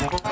Thank you.